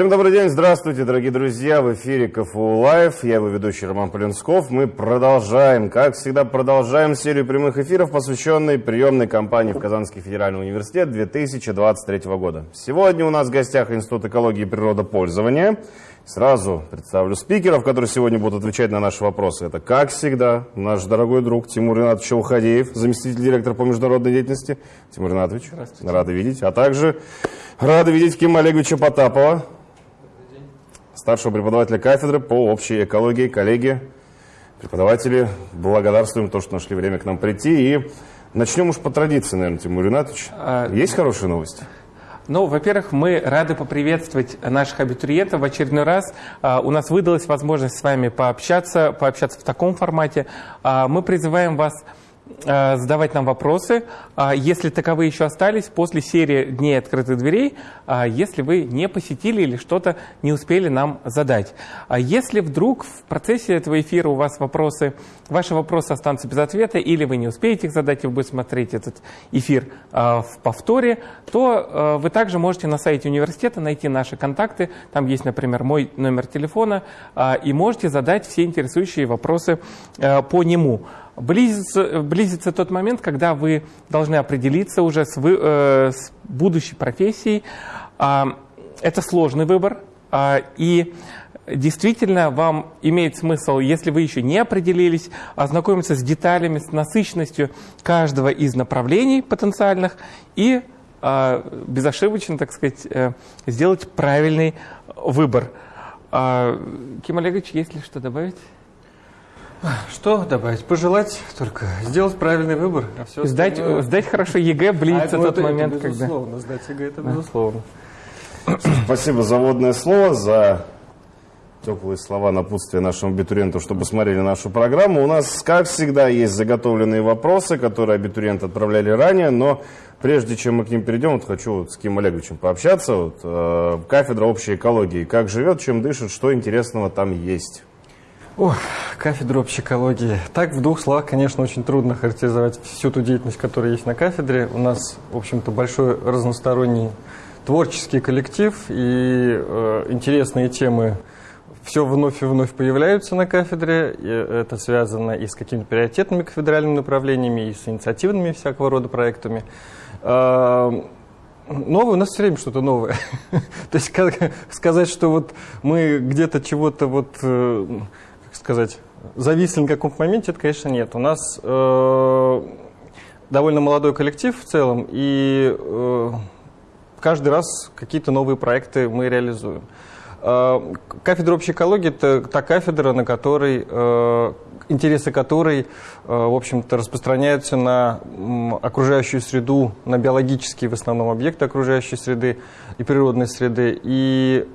Всем добрый день, здравствуйте, дорогие друзья, в эфире КФУ Лайв, я его ведущий Роман Полинсков. Мы продолжаем, как всегда, продолжаем серию прямых эфиров, посвященной приемной кампании в Казанский федеральный университет 2023 года. Сегодня у нас в гостях Институт экологии и природопользования. Сразу представлю спикеров, которые сегодня будут отвечать на наши вопросы. Это, как всегда, наш дорогой друг Тимур Ринатович Ухадеев, заместитель директора по международной деятельности. Тимур Ринатович, рады видеть. А также рады видеть Кима Олеговича Потапова, старшего преподавателя кафедры по общей экологии, коллеги, преподаватели. Благодарствуем то, что нашли время к нам прийти. И начнем уж по традиции, наверное, Тимур Ринатович. А... Есть хорошие новости? Ну, во-первых, мы рады поприветствовать наших абитуриентов в очередной раз. А, у нас выдалась возможность с вами пообщаться, пообщаться в таком формате. А, мы призываем вас задавать нам вопросы, а если таковые еще остались, после серии «Дней открытых дверей», а если вы не посетили или что-то не успели нам задать. А если вдруг в процессе этого эфира у вас вопросы, ваши вопросы останутся без ответа, или вы не успеете их задать, и вы будете смотреть этот эфир в повторе, то вы также можете на сайте университета найти наши контакты, там есть, например, мой номер телефона, и можете задать все интересующие вопросы по нему. Близится, близится тот момент, когда вы должны определиться уже с, вы, э, с будущей профессией. Э, это сложный выбор. Э, и действительно вам имеет смысл, если вы еще не определились, ознакомиться с деталями, с насыщенностью каждого из направлений потенциальных и э, безошибочно, так сказать, э, сделать правильный выбор. Э, Ким Олегович, есть ли что добавить? Что добавить? Пожелать только сделать правильный выбор. А все сдать, остальное... сдать хорошо ЕГЭ, близится а, тот это, момент, это безусловно, когда... Сдать ЕГЭ, это безусловно. Спасибо за вводное слово, за теплые слова напутствия нашему абитуриенту, чтобы смотрели нашу программу. У нас, как всегда, есть заготовленные вопросы, которые абитуриенты отправляли ранее, но прежде чем мы к ним перейдем, вот хочу вот с Ким Олеговичем пообщаться. Вот, э, кафедра общей экологии. Как живет, чем дышит, что интересного там есть? О, кафедра общей экологии. Так, в двух словах, конечно, очень трудно характеризовать всю ту деятельность, которая есть на кафедре. У нас, в общем-то, большой разносторонний творческий коллектив и э, интересные темы все вновь и вновь появляются на кафедре. И это связано и с какими-то приоритетными кафедральными направлениями, и с инициативными всякого рода проектами. Э, новое, у нас все время что-то новое. То есть сказать, что вот мы где-то чего-то вот э, сказать, зависли на каком-то моменте, это, конечно, нет. У нас э, довольно молодой коллектив в целом, и э, каждый раз какие-то новые проекты мы реализуем. Э, кафедра общей экологии – это та кафедра, на которой, э, интересы которой, э, в общем-то, распространяются на окружающую среду, на биологические, в основном, объекты окружающей среды и природной среды. И,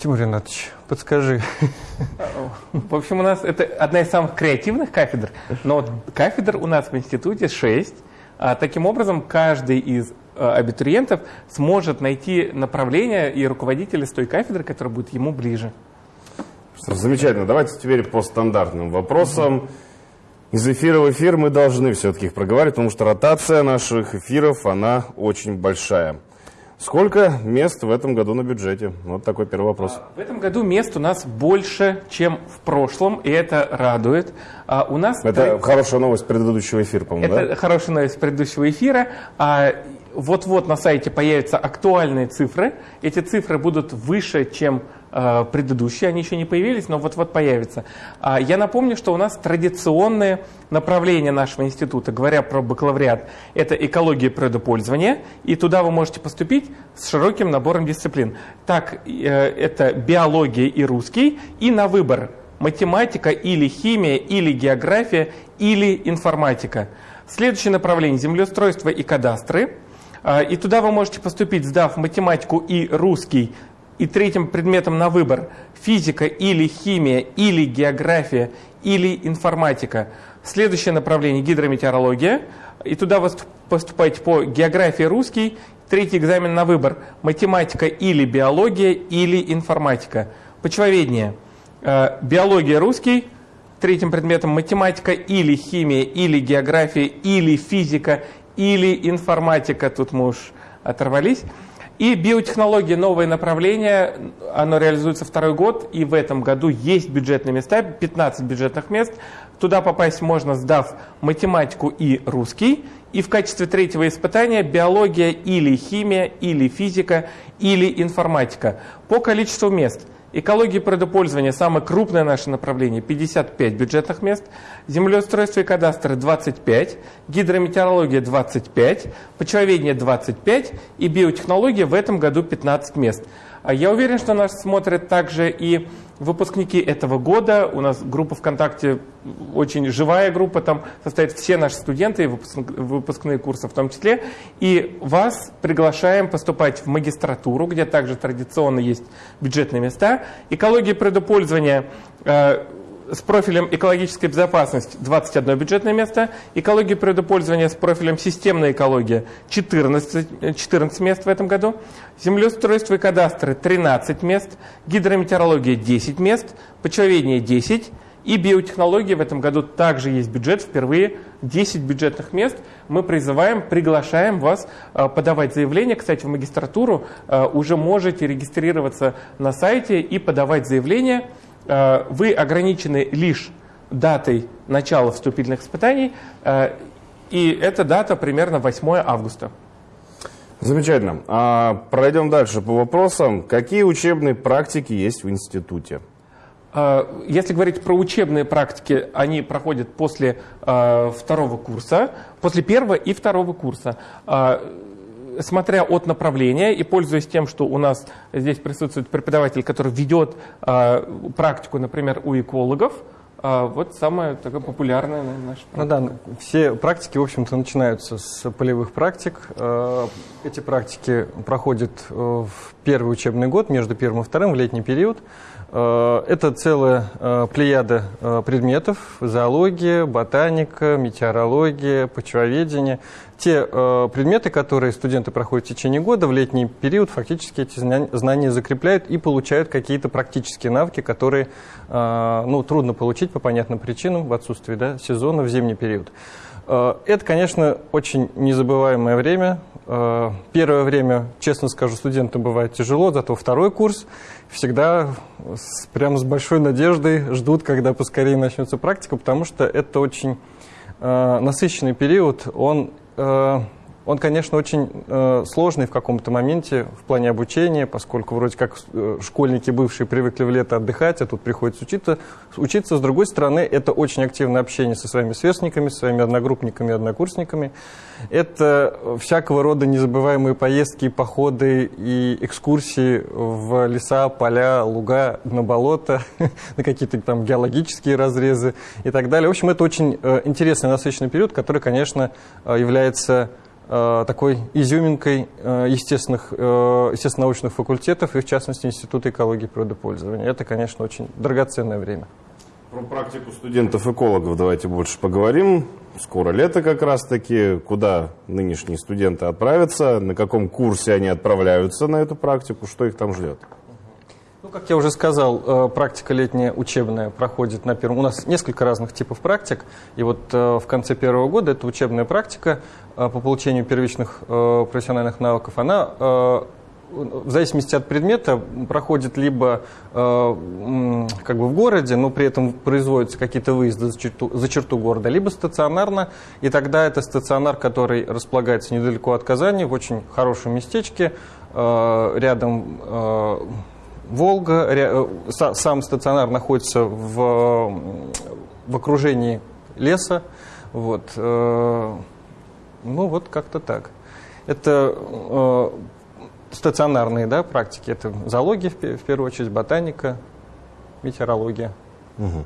Тимур Ринатович, Подскажи. В общем, у нас это одна из самых креативных кафедр, но вот кафедр у нас в институте 6. А таким образом, каждый из а, абитуриентов сможет найти направление и руководителя с той кафедры, которая будет ему ближе. Замечательно. Давайте теперь по стандартным вопросам. Из эфира в эфир мы должны все-таки их проговаривать, потому что ротация наших эфиров, она очень большая. Сколько мест в этом году на бюджете? Вот такой первый вопрос. В этом году мест у нас больше, чем в прошлом, и это радует. А у нас это тр... хорошая новость предыдущего эфира, по-моему, Это да? хорошая новость предыдущего эфира. А, вот-вот на сайте появятся актуальные цифры. Эти цифры будут выше, чем предыдущие. Они еще не появились, но вот-вот появятся. А, я напомню, что у нас традиционные направления нашего института, говоря про бакалавриат, это экология природопользования. И туда вы можете поступить с широким набором дисциплин. Так, э, это биология и русский. И на выбор математика или химия, или география, или информатика. Следующее направление – землеустройство и кадастры – а, и туда вы можете поступить, сдав математику и русский, и третьим предметом на выбор физика или химия, или география, или информатика. Следующее направление – гидрометеорология. И туда вы поступаете по географии русский. Третий экзамен на выбор – математика или биология, или информатика. Почвоведение а, – биология русский, третьим предметом математика или химия, или география, или физика, или информатика, тут мы уж оторвались. И биотехнология – новое направление, оно реализуется второй год, и в этом году есть бюджетные места, 15 бюджетных мест. Туда попасть можно, сдав математику и русский. И в качестве третьего испытания биология или химия, или физика, или информатика. По количеству мест – Экология и природопользование – самое крупное наше направление, 55 бюджетных мест. Землеустройство и кадастры – 25. Гидрометеорология – 25. Почвоведение – 25. И биотехнология в этом году 15 мест. А я уверен, что нас смотрят также и выпускники этого года. У нас группа ВКонтакте очень живая группа, там состоят все наши студенты, выпускные курсы в том числе. И вас приглашаем поступать в магистратуру, где также традиционно есть бюджетные места. Экология предупользования э, с профилем экологическая безопасность 21 бюджетное место, экология природопользования с профилем системная экология 14, 14 мест в этом году, землеустройство и кадастры 13 мест, гидрометеорология 10 мест, почвоведение 10 и биотехнологии в этом году также есть бюджет, впервые 10 бюджетных мест. Мы призываем, приглашаем вас э, подавать заявление. Кстати, в магистратуру э, уже можете регистрироваться на сайте и подавать заявление. Э, вы ограничены лишь датой начала вступительных испытаний, э, и эта дата примерно 8 августа. Замечательно. А, пройдем дальше по вопросам. Какие учебные практики есть в институте? Э, если говорить про учебные практики, они проходят после второго курса, после первого и второго курса смотря от направления и пользуясь тем, что у нас здесь присутствует преподаватель, который ведет э, практику, например, у экологов, э, вот самая такая популярная наша практика. Ну да, все практики, в общем-то, начинаются с полевых практик. Э, эти практики проходят в первый учебный год, между первым и вторым, в летний период. Э, это целая э, плеяда э, предметов, зоология, ботаника, метеорология, почвоведение. Те предметы, которые студенты проходят в течение года, в летний период фактически эти знания закрепляют и получают какие-то практические навыки, которые ну, трудно получить по понятным причинам в отсутствии да, сезона в зимний период. Это, конечно, очень незабываемое время. Первое время, честно скажу, студентам бывает тяжело, зато второй курс всегда с, прямо с большой надеждой ждут, когда поскорее начнется практика, потому что это очень э, насыщенный период. Он э, он, конечно, очень э, сложный в каком-то моменте в плане обучения, поскольку вроде как э, школьники бывшие привыкли в лето отдыхать, а тут приходится учиться. Учиться, с другой стороны, это очень активное общение со своими сверстниками, со своими одногруппниками однокурсниками. Это всякого рода незабываемые поездки, походы и экскурсии в леса, поля, луга, на болото, на какие-то там геологические разрезы и так далее. В общем, это очень э, интересный, насыщенный период, который, конечно, э, является такой изюминкой э, естественных, э, естественно-научных факультетов и, в частности, Института экологии и природопользования. Это, конечно, очень драгоценное время. Про практику студентов-экологов давайте больше поговорим. Скоро лето как раз-таки. Куда нынешние студенты отправятся? На каком курсе они отправляются на эту практику? Что их там ждет? Ну, как я уже сказал, практика летняя учебная проходит на первом. У нас несколько разных типов практик. И вот в конце первого года это учебная практика Э, по получению первичных э, профессиональных навыков, она э, в зависимости от предмета проходит либо э, как бы в городе, но при этом производятся какие-то выезды за черту, за черту города, либо стационарно, и тогда это стационар, который располагается недалеко от Казани, в очень хорошем местечке, э, рядом э, Волга, э, сам стационар находится в, в окружении леса, вот, э, ну, вот как-то так. Это э, стационарные да, практики. Это зоология, в, первую очередь, ботаника, метеорология. Угу.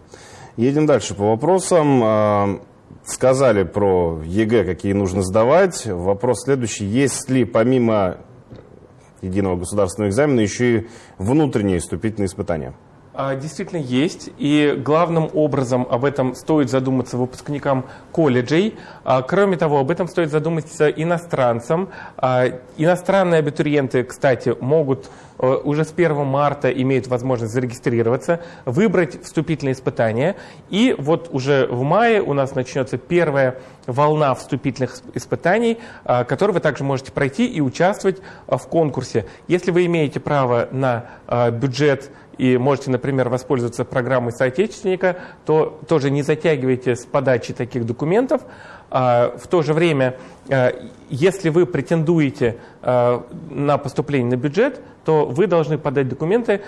Едем дальше по вопросам. А, сказали про ЕГЭ, какие нужно сдавать. Вопрос следующий. Есть ли помимо единого государственного экзамена еще и внутренние вступительные испытания? А, действительно есть, и главным образом об этом стоит задуматься выпускникам колледжей. А, кроме того, об этом стоит задуматься иностранцам. А, иностранные абитуриенты, кстати, могут э, уже с 1 марта имеют возможность зарегистрироваться, выбрать вступительные испытания. И вот уже в мае у нас начнется первая волна вступительных испытаний, которые вы также можете пройти и участвовать в конкурсе. Если вы имеете право на бюджет и можете, например, воспользоваться программой соотечественника, то тоже не затягивайте с подачей таких документов. А, в то же время, а, если вы претендуете а, на поступление на бюджет, то вы должны подать документы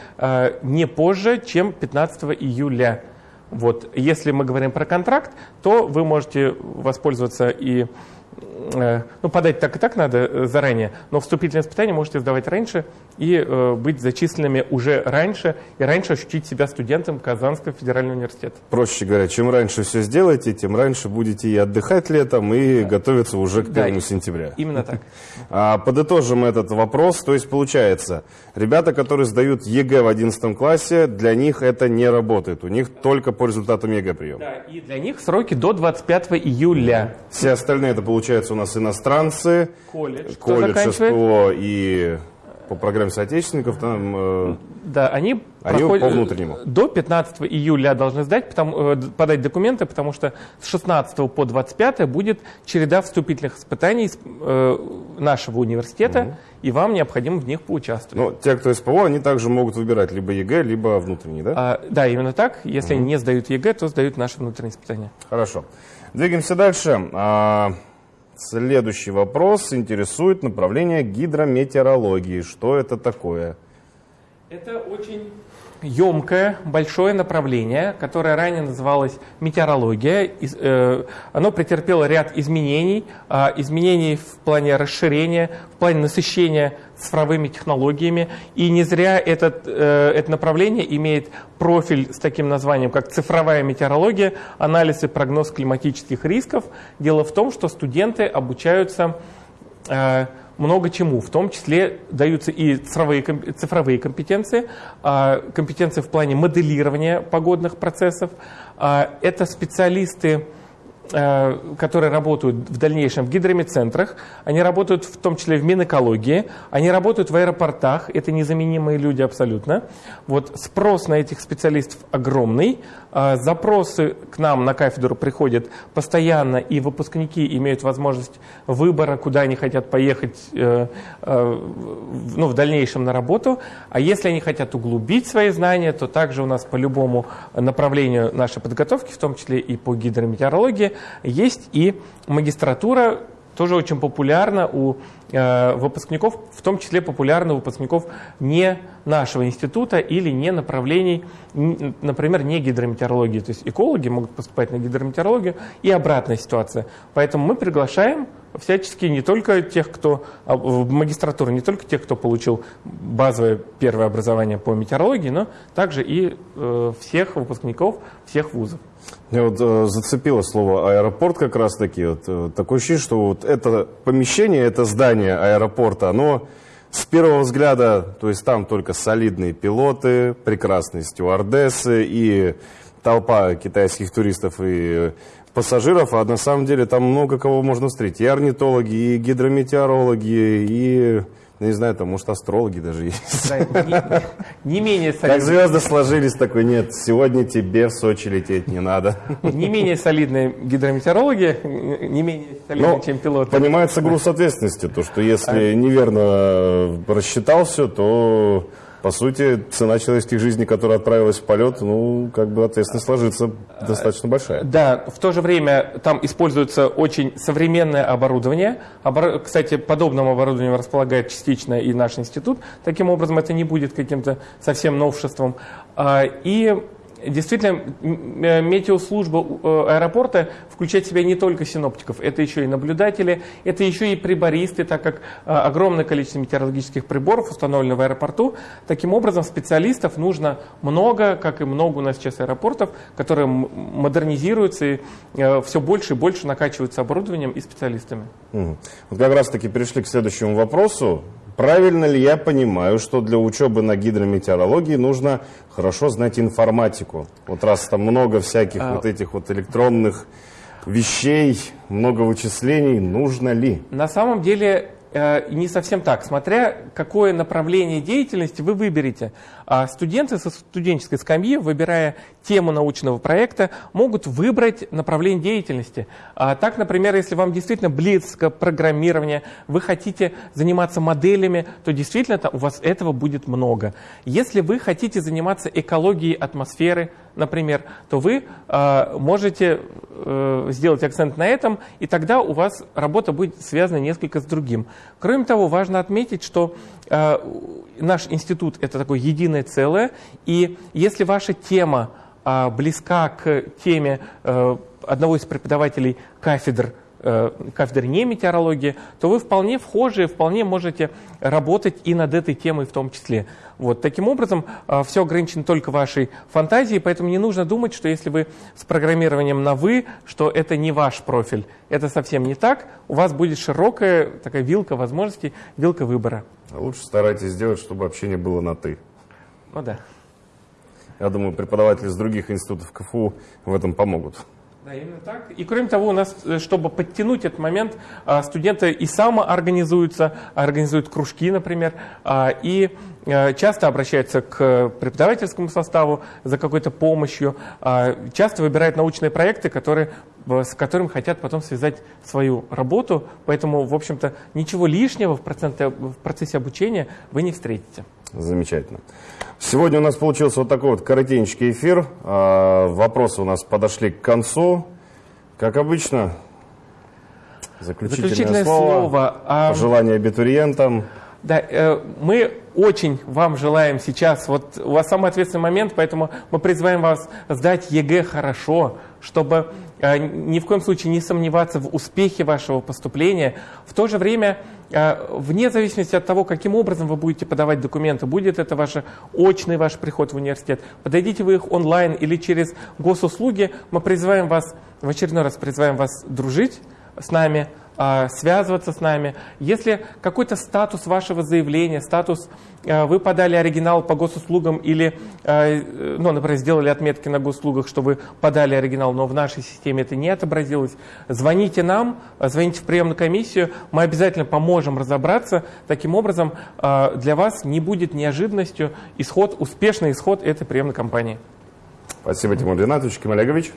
не позже, чем 15 июля. Вот. Если мы говорим про контракт, то вы можете воспользоваться и ну, подать так и так надо э, заранее, но вступительные испытания можете сдавать раньше и э, быть зачисленными уже раньше, и раньше ощутить себя студентом Казанского федерального университета. Проще говоря, чем раньше все сделаете, тем раньше будете и отдыхать летом, и да. готовиться уже к 1 да, сентября. Именно так. А, подытожим этот вопрос. То есть, получается, ребята, которые сдают ЕГЭ в 11 классе, для них это не работает. У них только по результатам ЕГЭ прием. Да, и для них сроки до 25 июля. Все остальные, это получается у нас иностранцы, колледж, колледж СПО и по программе соотечественников там... Э, да, они, они проходят, по внутреннему. До 15 июля должны сдать, потому, э, подать документы, потому что с 16 по 25 будет череда вступительных испытаний э, нашего университета, угу. и вам необходимо в них поучаствовать. Но те, кто СПО, они также могут выбирать либо ЕГЭ, либо внутренний, да? А, да, именно так. Если угу. они не сдают ЕГЭ, то сдают наши внутренние испытания. Хорошо. Двигаемся дальше. Следующий вопрос интересует направление гидрометеорологии. Что это такое? Это очень емкое, большое направление, которое ранее называлось метеорология. Э, оно претерпело ряд изменений, а, изменений в плане расширения, в плане насыщения цифровыми технологиями. И не зря этот, э, это направление имеет профиль с таким названием, как цифровая метеорология, анализ и прогноз климатических рисков. Дело в том, что студенты обучаются э, много чему, в том числе даются и цифровые, цифровые компетенции, а, компетенции в плане моделирования погодных процессов. А, это специалисты которые работают в дальнейшем в гидромедцентрах, они работают в том числе в Минэкологии, они работают в аэропортах, это незаменимые люди абсолютно. Вот спрос на этих специалистов огромный, э, запросы к нам на кафедру приходят постоянно, и выпускники имеют возможность выбора, куда они хотят поехать э, ну, в дальнейшем на работу. А если они хотят углубить свои знания, то также у нас по любому направлению нашей подготовки, в том числе и по гидрометеорологии, есть и магистратура, тоже очень популярна у э, выпускников, в том числе популярна у выпускников не нашего института или не направлений, например, не гидрометеорологии. То есть экологи могут поступать на гидрометеорологию и обратная ситуация. Поэтому мы приглашаем всячески не только тех, кто а, в магистратуру, не только тех, кто получил базовое первое образование по метеорологии, но также и э, всех выпускников всех вузов. Мне вот э, зацепило слово аэропорт как раз таки. Вот, э, такое ощущение, что вот это помещение, это здание аэропорта, оно с первого взгляда, то есть там только солидные пилоты, прекрасные стюардессы и толпа китайских туристов и пассажиров, а на самом деле там много кого можно встретить. И орнитологи, и гидрометеорологи, и ну, не знаю, там, может, астрологи даже есть. Да, не, не менее солидные. Как звезды сложились, такой, нет, сегодня тебе в Сочи лететь не надо. Не менее солидные гидрометеорологи, не менее солидные, Но чем пилоты. Понимается груз ответственности, то, что если а... неверно рассчитал все, то по сути, цена человеческих жизней, которая отправилась в полет, ну, как бы ответственность ложится достаточно большая. Да, в то же время там используется очень современное оборудование. Обор... Кстати, подобным оборудованием располагает частично и наш институт. Таким образом, это не будет каким-то совсем новшеством. А, и Действительно, э, метеослужба э, аэропорта включает в себя не только синоптиков, это еще и наблюдатели, это еще и прибористы, так как э, огромное количество метеорологических приборов установлено в аэропорту. Таким образом, специалистов нужно много, как и много у нас сейчас аэропортов, которые модернизируются и все больше и больше накачиваются оборудованием и специалистами. Вот как раз таки перешли к следующему вопросу. Правильно ли я понимаю, что для учебы на гидрометеорологии нужно хорошо знать информатику? Вот раз там много всяких а... вот этих вот электронных вещей, много вычислений, нужно ли? На самом деле э, не совсем так. Смотря какое направление деятельности вы выберете. А студенты со студенческой скамьи, выбирая тему научного проекта, могут выбрать направление деятельности. А так, например, если вам действительно близко программирование, вы хотите заниматься моделями, то действительно у вас этого будет много. Если вы хотите заниматься экологией атмосферы, например, то вы э, можете э, сделать акцент на этом, и тогда у вас работа будет связана несколько с другим. Кроме того, важно отметить, что наш институт – это такое единое целое, и если ваша тема э, близка к теме э, одного из преподавателей кафедр Э, кафедры не метеорологии, то вы вполне вхожи, вполне можете работать и над этой темой в том числе. Вот. Таким образом, э, все ограничено только вашей фантазией, поэтому не нужно думать, что если вы с программированием на «вы», что это не ваш профиль. Это совсем не так. У вас будет широкая такая вилка возможностей, вилка выбора. А лучше старайтесь сделать, чтобы общение было на «ты». Ну да. Я думаю, преподаватели из других институтов КФУ в этом помогут. Да, именно так. И кроме того, у нас, э, чтобы подтянуть этот момент, а, студенты и самоорганизуются, организуют кружки, например, а, и э, часто обращаются к преподавательскому составу за какой-то помощью, часто выбирают научные проекты, которые, с которыми хотят потом связать свою работу. Поэтому, в общем-то, ничего лишнего в, проценте, в процессе обучения вы не встретите. Замечательно. Сегодня у нас получился вот такой вот коротенький эфир. А, вопросы у нас подошли к концу. Как обычно, заключительное, заключительное слово, слово а... пожелание абитуриентам. Да, э, мы очень вам желаем сейчас, вот у вас самый ответственный момент, поэтому мы призываем вас сдать ЕГЭ хорошо, чтобы ни в коем случае не сомневаться в успехе вашего поступления. В то же время а, вне зависимости от того, каким образом вы будете подавать документы, будет это ваш очный ваш приход в университет, подойдите вы их онлайн или через госуслуги, мы призываем вас, в очередной раз призываем вас дружить с нами, связываться с нами. Если какой-то статус вашего заявления, статус, а, вы подали оригинал по госуслугам или, а, ну, например, сделали отметки на госуслугах, что вы подали оригинал, но в нашей системе это не отобразилось, звоните нам, звоните в приемную комиссию, мы обязательно поможем разобраться. Таким образом, для вас не будет неожиданностью исход, успешный исход этой приемной кампании. Спасибо, Тимур Ринатович. Ким Олегович.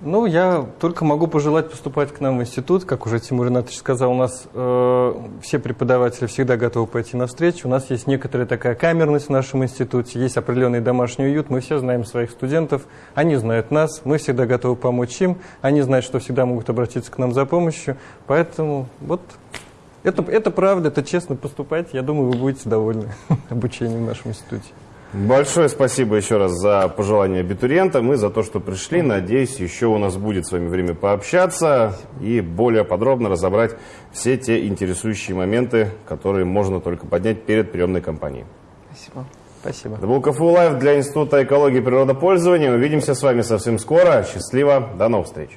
Ну, я только могу пожелать поступать к нам в институт. Как уже Тимур Ринатович сказал, у нас э, все преподаватели всегда готовы пойти навстречу. У нас есть некоторая такая камерность в нашем институте, есть определенный домашний уют. Мы все знаем своих студентов, они знают нас, мы всегда готовы помочь им. Они знают, что всегда могут обратиться к нам за помощью. Поэтому вот это, это правда, это честно поступать. Я думаю, вы будете довольны обучением в нашем институте. Большое спасибо еще раз за пожелания абитуриентам и за то, что пришли. Надеюсь, еще у нас будет с вами время пообщаться и более подробно разобрать все те интересующие моменты, которые можно только поднять перед приемной кампанией. Спасибо. Спасибо. Это был КФУ Лайв для Института экологии и природопользования. Увидимся с вами совсем скоро. Счастливо. До новых встреч.